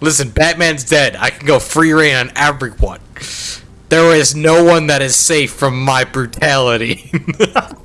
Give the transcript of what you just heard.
Listen, Batman's dead. I can go free rein on everyone. There is no one that is safe from my brutality.